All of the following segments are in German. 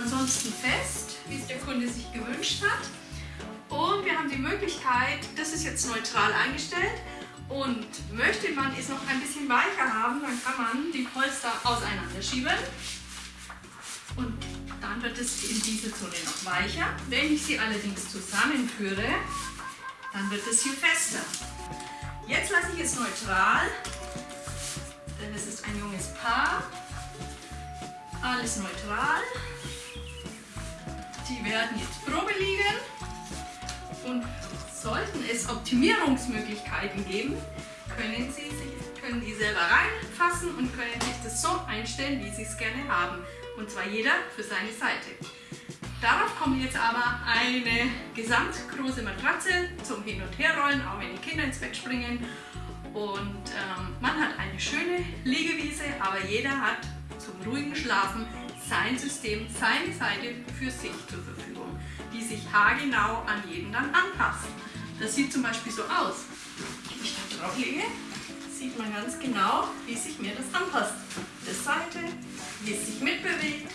ansonsten fest, wie es der Kunde sich gewünscht hat. Und wir haben die Möglichkeit, das ist jetzt neutral eingestellt. Und möchte man es noch ein bisschen weicher haben, dann kann man die Polster auseinanderschieben. Und dann wird es in diese Zone noch weicher. Wenn ich sie allerdings zusammenführe, dann wird es hier fester. Jetzt lasse ich es neutral, denn es ist ein junges Paar. Alles neutral. Die werden jetzt Probe liegen und sollten es Optimierungsmöglichkeiten geben, können Sie sich, können die selber reinfassen und können sich das so einstellen, wie Sie es gerne haben. Und zwar jeder für seine Seite. Darauf kommt jetzt aber eine gesamtgroße Matratze zum Hin- und Herrollen, auch wenn die Kinder ins Bett springen. Und ähm, man hat eine schöne Liegewiese, aber jeder hat zum ruhigen Schlafen sein System, seine Seite für sich zur Verfügung, die sich haargenau an jeden dann anpasst. Das sieht zum Beispiel so aus. Wenn ich da drauf lege, sieht man ganz genau, wie sich mir das anpasst. Das Seite, wie es sich mitbewegt,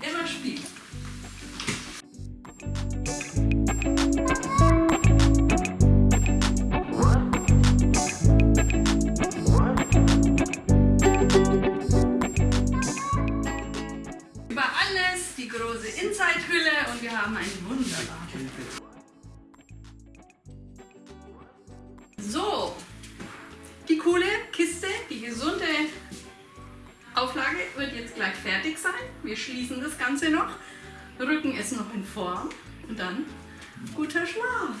immer spielt. Große Inside-Hülle und wir haben einen wunderbaren. So, die coole Kiste, die gesunde Auflage wird jetzt gleich fertig sein. Wir schließen das Ganze noch, rücken es noch in Form und dann guter Schlaf.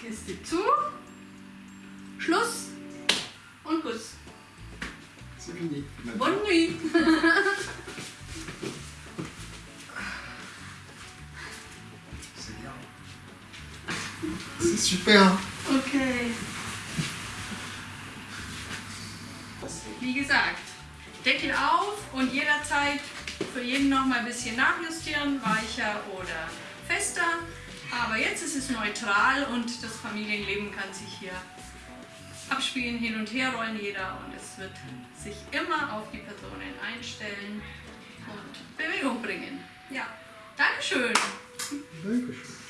Kiste zu, Schluss. Fini. Bonne nuit. C'est bien. C'est super. Okay. Wie gesagt, Deckel auf und jederzeit für jeden noch mal ein bisschen nachjustieren, weicher oder fester. Aber jetzt ist es neutral und das Familienleben kann sich hier abspielen, hin und her rollen jeder und es wird sich immer auf die Personen einstellen und Bewegung bringen. Ja, Dankeschön. Dankeschön.